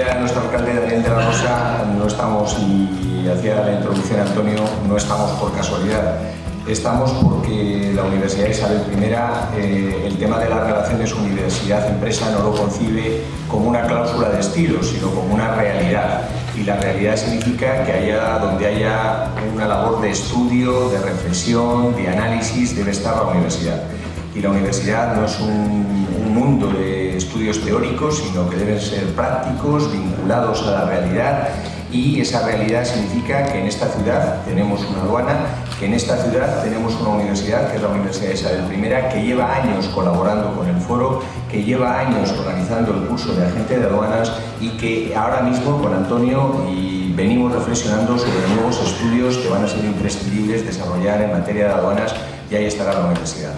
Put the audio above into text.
decía nuestro alcalde Daniel de la Rosa, no estamos, y hacía la introducción Antonio, no estamos por casualidad. Estamos porque la Universidad Isabel I, eh, el tema de las relaciones universidad-empresa no lo concibe como una cláusula de estilo, sino como una realidad. Y la realidad significa que allá donde haya una labor de estudio, de reflexión, de análisis, debe estar la universidad. Y la universidad no es un, un mundo de estudios teóricos, sino que deben ser prácticos, vinculados a la realidad y esa realidad significa que en esta ciudad tenemos una aduana, que en esta ciudad tenemos una universidad, que es la Universidad Isabel I, que lleva años colaborando con el foro, que lleva años organizando el curso de agente de aduanas y que ahora mismo con Antonio venimos reflexionando sobre nuevos estudios que van a ser imprescindibles desarrollar en materia de aduanas y ahí estará la universidad.